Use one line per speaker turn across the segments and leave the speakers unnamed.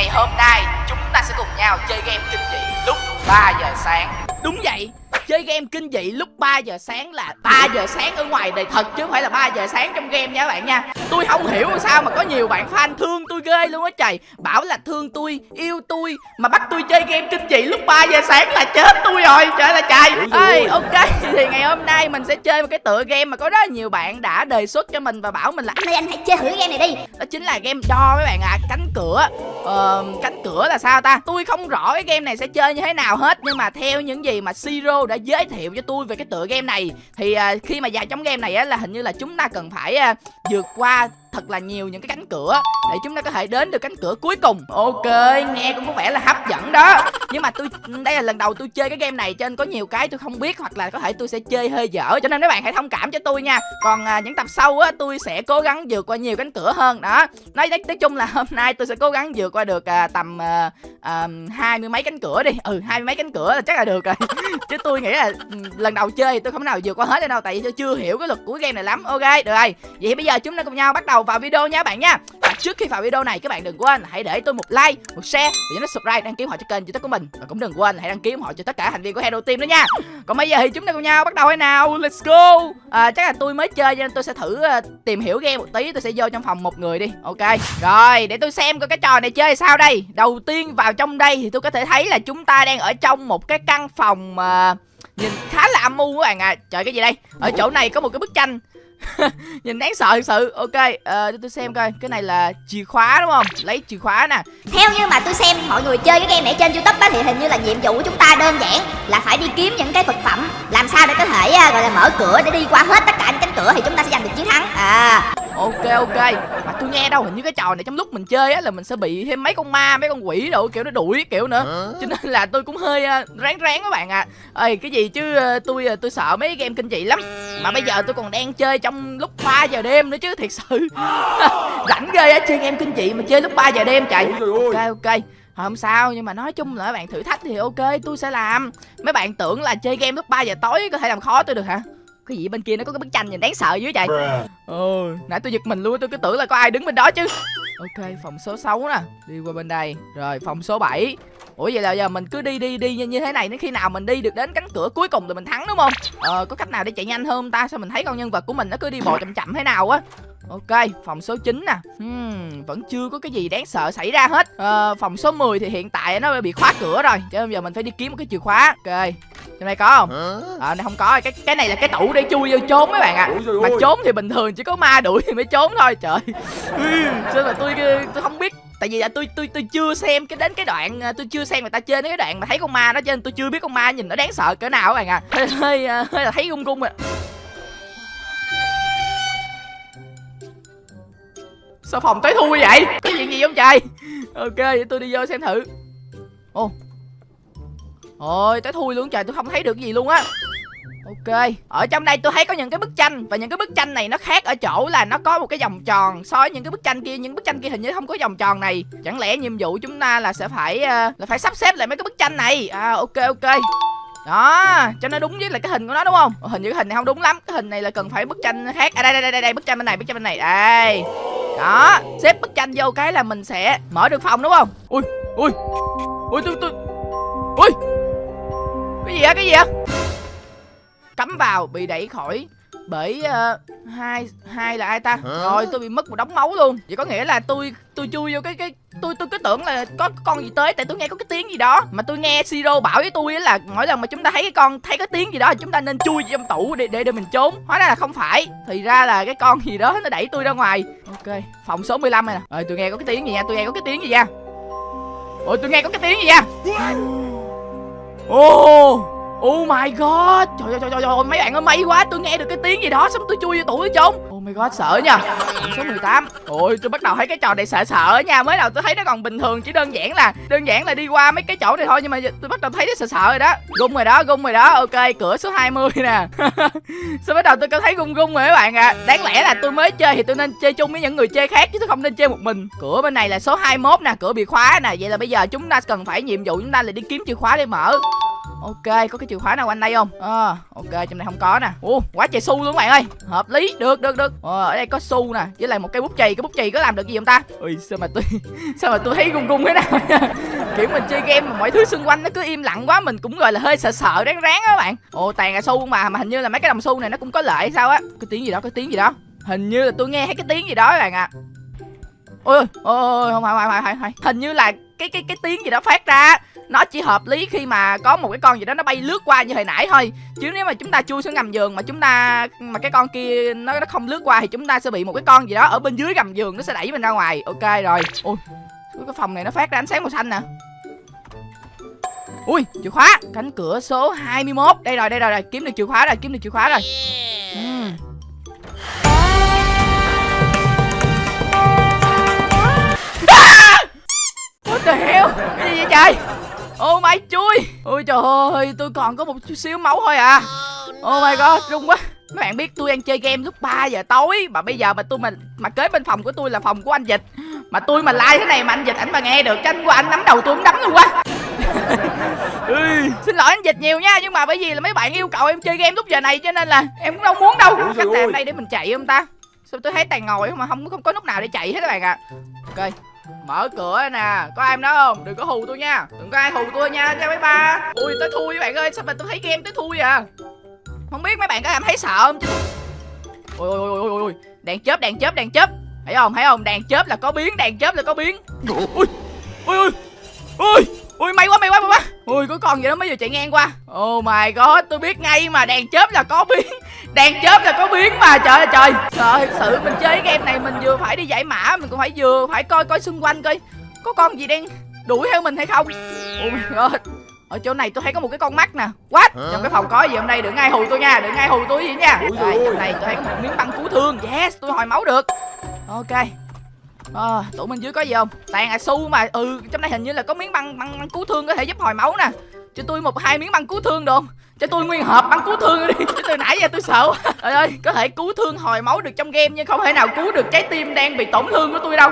Ngày hôm nay, chúng ta sẽ cùng nhau chơi game kinh dị lúc 3 giờ sáng. Đúng vậy. Chơi game kinh dị lúc 3 giờ sáng là 3 giờ sáng ở ngoài đời thật chứ không phải là 3 giờ sáng trong game nha các bạn nha. Tôi không hiểu sao mà có nhiều bạn fan thương tôi ghê luôn á trời. Bảo là thương tôi, yêu tôi Mà bắt tôi chơi game kinh dị lúc 3 giờ sáng là chết tôi rồi. Trời là trời. Ê, Ok thì ngày hôm nay mình sẽ chơi một cái tựa game mà có rất là nhiều bạn đã đề xuất cho mình và bảo mình là
Anh ơi anh hãy chơi thử game này đi.
đó chính là game đo mấy bạn ạ à. cánh cửa. Ờ, cánh cửa là sao ta? Tôi không rõ cái game này sẽ chơi như thế nào hết nhưng mà theo những gì mà siro đã giới thiệu cho tôi về cái tựa game này. Thì à, khi mà vào trong game này á là hình như là chúng ta cần phải à, vượt qua thật là nhiều những cái cánh cửa để chúng ta có thể đến được cánh cửa cuối cùng. Ok nghe cũng có vẻ là hấp dẫn đó. Nhưng mà tôi đây là lần đầu tôi chơi cái game này cho nên có nhiều cái tôi không biết hoặc là có thể tôi sẽ chơi hơi dở. Cho nên mấy bạn hãy thông cảm cho tôi nha. Còn à, những tập sau á tôi sẽ cố gắng vượt qua nhiều cánh cửa hơn. Đó. Nói nói, nói chung là hôm nay tôi sẽ cố gắng vượt qua được à, tầm à, à, hai mươi mấy cánh cửa đi. Ừ hai mươi mấy cánh cửa là chắc là được rồi. Chứ tôi nghĩ là lần đầu chơi thì tôi không nào vượt qua hết đâu tại vì tôi chưa hiểu cái luật của game này lắm. Ok được rồi. Vậy bây giờ chúng ta cùng nhau bắt đầu vào video nha các bạn nha. Và trước khi vào video này các bạn đừng quên hãy để tôi một like một share và nhấn subscribe đăng ký họ cho kênh youtube của mình. Và cũng đừng quên hãy đăng ký họ cho tất cả thành viên của Hero Team nữa nha. Còn bây giờ thì chúng ta cùng nhau bắt đầu hay nào? Let's go! À, chắc là tôi mới chơi cho nên tôi sẽ thử uh, tìm hiểu game một tí tôi sẽ vô trong phòng một người đi. Ok rồi để tôi xem coi cái trò này chơi sao đây. Đầu tiên vào trong đây thì tôi có thể thấy là chúng ta đang ở trong một cái căn phòng uh, nhìn khá là âm u các bạn à trời cái gì đây? Ở chỗ này có một cái bức tranh. nhìn đáng sợ thật sự. Ok ờ tôi xem coi. Cái này là chìa khóa đúng không? Lấy chìa khóa nè.
Theo như mà tôi xem, mọi người chơi cái game này trên youtube á, Thì hình như là nhiệm vụ của chúng ta đơn giản Là phải đi kiếm những cái vật phẩm Làm sao để có thể à, gọi là mở cửa để đi qua hết tất cả những cánh cửa Thì chúng ta sẽ giành được chiến thắng. À
ok ok. Mà tôi nghe đâu hình như cái trò này trong lúc mình chơi á là mình sẽ bị thêm mấy con ma mấy con quỷ đồ kiểu nó đuổi kiểu nữa. Cho nên là tôi cũng hơi uh, ráng ráng các bạn ạ. À. ơi cái gì chứ uh, tôi uh, tôi sợ mấy game kinh dị lắm. Mà bây giờ tôi còn đang chơi trong lúc 3 giờ đêm nữa chứ thiệt sự. Rảnh ghê á chơi game kinh dị mà chơi lúc 3 giờ đêm chạy ok ok. Không sao nhưng mà nói chung là các bạn thử thách thì ok tôi sẽ làm. Mấy bạn tưởng là chơi game lúc 3 giờ tối có thể làm khó tôi được hả cái gì bên kia nó có cái bức tranh nhìn đáng sợ dưới vậy? Ừ nãy tôi giật mình luôn tôi cứ tưởng là có ai đứng bên đó chứ. Ok phòng số 6 nè đi qua bên đây. Rồi phòng số 7 ủa vậy là giờ mình cứ đi đi đi như, thế này đến khi nào mình đi được đến cánh cửa cuối cùng thì mình thắng đúng không? Ờ có cách nào để chạy nhanh hơn không ta? Sao mình thấy con nhân vật của mình nó cứ đi bộ chậm chậm thế nào á? Ok, phòng số 9 nè. Hmm, Vẫn chưa có cái gì đáng sợ xảy ra hết. Ờ, Phòng số 10 thì hiện tại nó bị khóa cửa rồi Cho nên giờ mình phải đi kiếm một cái chìa khóa. Ok, trong này có không? Ờ, này không có cái cái này là cái tủ để chui vô trốn mấy bạn ạ. À. Mà trốn thì bình thường chỉ có ma đuổi thì mới trốn thôi. Trời Sao mà tôi tôi không biết. Tại vì là tôi tôi tôi chưa xem cái đến cái đoạn tôi chưa xem người ta chơi đến cái đoạn mà thấy con ma đó cho nên tôi chưa biết con ma nhìn nó đáng sợ cỡ nào các bạn à hơi hơi, hơi là thấy gung gung rồi sao phòng tới thui vậy? Có chuyện gì không trời? Ok vậy tôi đi vô xem thử. Ô ôi tới thui luôn trời tôi không thấy được gì luôn á. Ok, ở trong đây tôi thấy có những cái bức tranh Và những cái bức tranh này nó khác ở chỗ là nó có một cái vòng tròn So với những cái bức tranh kia, những bức tranh kia hình như không có vòng tròn này. Chẳng lẽ nhiệm vụ chúng ta là sẽ phải uh, là phải sắp xếp lại mấy cái bức tranh này? À ok ok. Đó cho nó đúng với là cái hình của nó đúng không? Hình như cái hình này không đúng lắm. Cái hình này là cần phải bức tranh khác. À đây đây đây đây bức tranh bên này bức tranh bên này. Đây. Đó xếp bức tranh vô cái là mình sẽ mở được phòng đúng không? Ui ui. Ui tôi tôi. Ui cái gì á cái gì á cắm vào bị đẩy khỏi. Bởi uh, hai hai là ai ta? Hả? rồi tôi bị mất một đống máu luôn. Vậy có nghĩa là tôi tôi chui vô cái cái tôi tôi cứ tưởng là có con gì tới tại tôi nghe có cái tiếng gì đó. Mà tôi nghe siro bảo với tôi là mỗi lần mà chúng ta thấy cái con thấy cái tiếng gì đó chúng ta nên chui trong tủ để để để mình trốn. Hóa ra là không phải. Thì ra là cái con gì đó nó đẩy tôi ra ngoài. Ok phòng số 15 này nè. Rồi tôi nghe có cái tiếng gì nha tôi nghe có cái tiếng gì nha. Ôi tôi nghe có cái tiếng gì nha oh. Oh my god. Trời ơi trời trời, mấy bạn ơi may quá Tôi nghe được cái tiếng gì đó Xong tôi chui vô tủ hết trốn Oh my god sợ nha. Số 18 Ôi tôi bắt đầu thấy cái trò này sợ sợ nha. Mới đầu tôi thấy nó còn bình thường Chỉ đơn giản là Đơn giản là đi qua mấy cái chỗ này thôi Nhưng mà tôi bắt đầu thấy nó sợ sợ rồi đó. Gung rồi đó gung rồi đó. Ok cửa số 20 nè. Sao bắt đầu tôi có thấy gung gung rồi các bạn ạ. À. Đáng lẽ là tôi mới chơi Thì tôi nên chơi chung với những người chơi khác Chứ tôi không nên chơi một mình. Cửa bên này là số 21 nè Cửa bị khóa nè. Vậy là bây giờ chúng ta cần phải nhiệm vụ chúng ta là đi kiếm chìa khóa để mở ok có cái chìa khóa nào quanh đây không? Ờ ok trong này không có nè. Ủa quá trời xu luôn các bạn ơi. Hợp lý được được được. Ờ, ở đây có xu nè với lại một cái bút chì. Cái bút chì có làm được gì không ta? Ui sao mà tôi sao mà tôi thấy gung gung thế nào? Kiểu mình chơi game mà mọi thứ xung quanh nó cứ im lặng quá mình cũng gọi là hơi sợ sợ ráng ráng á các bạn. Ồ tàn là xu mà mà hình như là mấy cái đồng xu này nó cũng có lợi sao á. Cái tiếng gì đó cái tiếng gì đó. Hình như là tôi nghe thấy cái tiếng gì đó các bạn ạ. À. ôi ôi ôi không phải không phải không phải. Hình như là cái cái cái tiếng gì đó phát ra nó chỉ hợp lý khi mà có một cái con gì đó nó bay lướt qua như hồi nãy thôi. Chứ nếu mà chúng ta chui xuống gầm giường mà chúng ta mà cái con kia nó nó không lướt qua thì chúng ta sẽ bị một cái con gì đó ở bên dưới gầm giường nó sẽ đẩy mình ra ngoài. Ok rồi. Ui cái phòng này nó phát ra ánh sáng màu xanh nè. Ui chìa khóa. Cánh cửa số 21 đây rồi đây rồi, rồi. kiếm được chìa khóa rồi kiếm được chìa khóa rồi trời? Oh my chui. Ôi trời ơi tôi còn có một chút xíu máu thôi à. Oh my god rung quá. Mấy bạn biết tôi đang chơi game lúc 3 giờ tối. Mà bây giờ mà tôi mà mà kế bên phòng của tôi là phòng của anh Dịch. Mà tôi mà like thế này mà anh Dịch ảnh mà nghe được Tranh qua anh nắm đầu tôi cũng đấm luôn quá ừ, Xin lỗi anh Dịch nhiều nha Nhưng mà bởi vì là mấy bạn yêu cầu em chơi game lúc giờ này Cho nên là em cũng đâu muốn đâu. Cách tạm đây để mình chạy không ta? Sao tôi thấy toàn ngồi mà không không có nút nào để chạy hết các bạn ạ. À. Ok Mở cửa nè, Có ai đó không? Đừng có hù tôi nha. Đừng có ai hù tôi nha nha mấy ba. Ui tới thui các bạn ơi, Sao mà tôi thấy game tới thui à Không biết mấy bạn có cảm thấy sợ không chứ? Ui ui ui ui ui Đèn chớp đèn chớp đèn chớp. Thấy không thấy không? Đèn chớp là có biến đèn chớp là có biến. Ui ui ui Ui Ui, may quá may quá may quá. Ui có con gì đó mới vừa chạy ngang qua? Oh my god, tôi biết ngay mà đèn chớp là có biến. Đèn chớp là có biến mà trời ơi trời. Sợ thật sự mình chơi cái game này mình vừa phải đi giải mã Mình cũng phải vừa phải coi coi xung quanh coi Có con gì đang đuổi theo mình hay không. Oh my god ở chỗ này tôi thấy có một cái con mắt nè. What? Trong cái phòng có gì hôm nay? Đừng ai hù tôi nha Đừng ai hù tôi gì nha. Đây trong này tôi thấy có một miếng băng cứu thương. Yes tôi hồi máu được. Ok. À, tủ bên dưới có gì không? Toàn là xu mà. Ừ trong này hình như là có miếng băng băng, băng cứu thương có thể giúp hồi máu nè cho tôi một hai miếng băng cứu thương được không? cho tôi nguyên hộp băng cứu thương đi. Chứ từ nãy giờ tôi sợ trời ơi có thể cứu thương hồi máu được trong game nhưng không thể nào cứu được trái tim đang bị tổn thương của tôi đâu.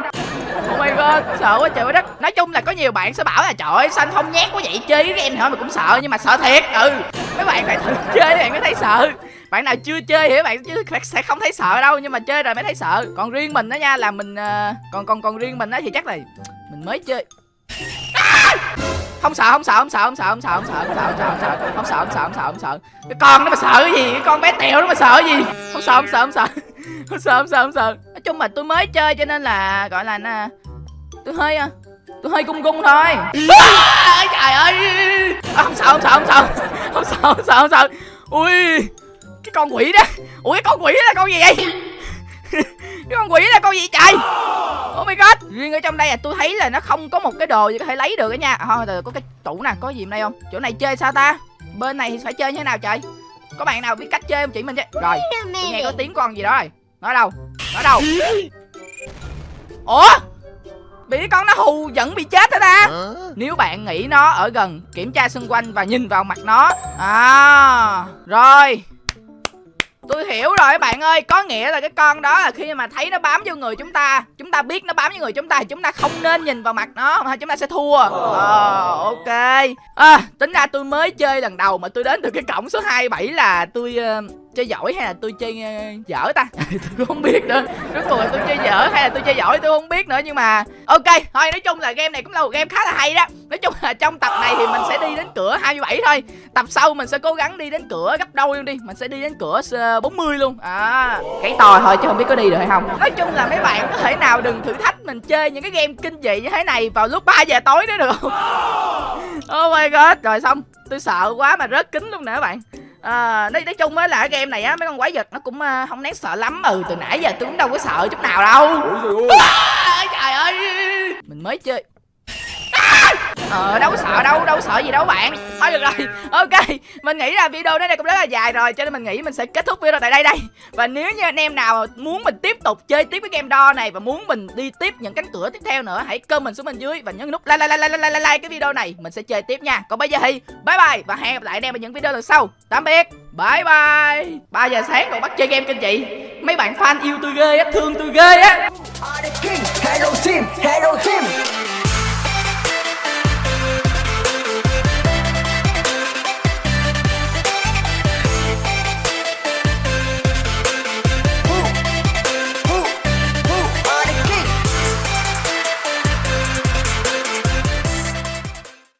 Oh my god, sợ quá trời đất. Nói chung là có nhiều bạn sẽ bảo là trời ơi xanh không nhát quá vậy? Chơi cái game thôi mà cũng sợ nhưng mà sợ thiệt. Ừ, mấy bạn phải thử chơi bạn mới thấy sợ. Bạn nào chưa chơi thì bạn chứ sẽ không thấy sợ đâu nhưng mà chơi rồi mới thấy sợ. Còn riêng mình đó nha là mình uh, còn còn còn riêng mình đó thì chắc là mình mới chơi. À! Không sợ không sợ không sợ không sợ không sợ không sợ không sợ không sợ không sợ không sợ không sợ không sợ cái con nó mà sợ cái gì cái con bé tèo nó mà sợ cái gì không sợ không sợ không sợ không sợ không sợ không sợ nói chung là tôi mới chơi cho nên là gọi là nè tôi hơi tôi hơi cung cung thôi trời ơi không sợ không sợ không sợ không sợ không sợ không sợ ui cái con quỷ đó ui cái con quỷ là con gì vậy cái con quỷ là con gì trời oh my god. Riêng ở trong đây là tôi thấy là nó không có một cái đồ gì có thể lấy được đó nha. Thôi à, có cái tủ nè có gì ở đây không? Chỗ này chơi sao ta? Bên này thì phải chơi như thế nào trời? Có bạn nào biết cách chơi không? Chỉ mình chứ rồi tôi nghe có tiếng con gì đó rồi. Nói đâu? Nói đâu? Ủa? Bị con nó hù vẫn bị chết hả ta? Nếu bạn nghĩ nó ở gần kiểm tra xung quanh và nhìn vào mặt nó. À rồi Tôi hiểu rồi các bạn ơi Có nghĩa là cái con đó là khi mà thấy nó bám vô người chúng ta Chúng ta biết nó bám vô người chúng ta Thì chúng ta không nên nhìn vào mặt nó Mà chúng ta sẽ thua. Ờ ok. À, Tính ra tôi mới chơi lần đầu Mà tôi đến từ cái cổng số 27 là tôi uh, chơi giỏi hay là tôi chơi uh, dở ta? Tôi cũng không biết nữa. Rốt cuộc là tôi chơi dở hay là tôi chơi giỏi tôi không biết nữa nhưng mà ok thôi nói chung là game này cũng là một game khá là hay đó. Nói chung là trong tập này thì mình sẽ đi đến cửa 27 thôi. Tập sau mình sẽ cố gắng đi đến cửa gấp đôi luôn đi. Mình sẽ đi đến cửa ờ, 40 luôn. À cái to thôi chứ không biết có đi được hay không. Nói chung là mấy bạn có thể nào đừng thử thách mình chơi những cái game kinh dị như thế này vào lúc 3 giờ tối nữa được không? Oh my god. Rồi xong. Tôi sợ quá mà rớt kính luôn nè các bạn à, nói, nói chung á là cái game này á mấy con quái vật nó cũng uh, không đáng sợ lắm. Ừ từ nãy giờ tôi cũng đâu có sợ chút nào đâu. À, trời ơi. Mình mới chơi Ờ đâu sợ đâu, đâu sợ gì đâu bạn. Thôi được rồi, ok. Mình nghĩ là video này cũng rất là dài rồi Cho nên mình nghĩ mình sẽ kết thúc video tại đây đây. Và nếu như anh em nào muốn mình tiếp tục chơi tiếp cái game đo này Và muốn mình đi tiếp những cánh cửa tiếp theo nữa Hãy comment xuống bên dưới và nhấn nút like like like like like, like cái video này Mình sẽ chơi tiếp nha. Còn bây giờ thì bye bye Và hẹn gặp lại anh em ở những video lần sau. Tạm biệt Bye bye. 3 giờ sáng còn bắt chơi game kinh chị. Mấy bạn fan yêu tôi ghê á, thương tôi ghê á.
Hello team, hello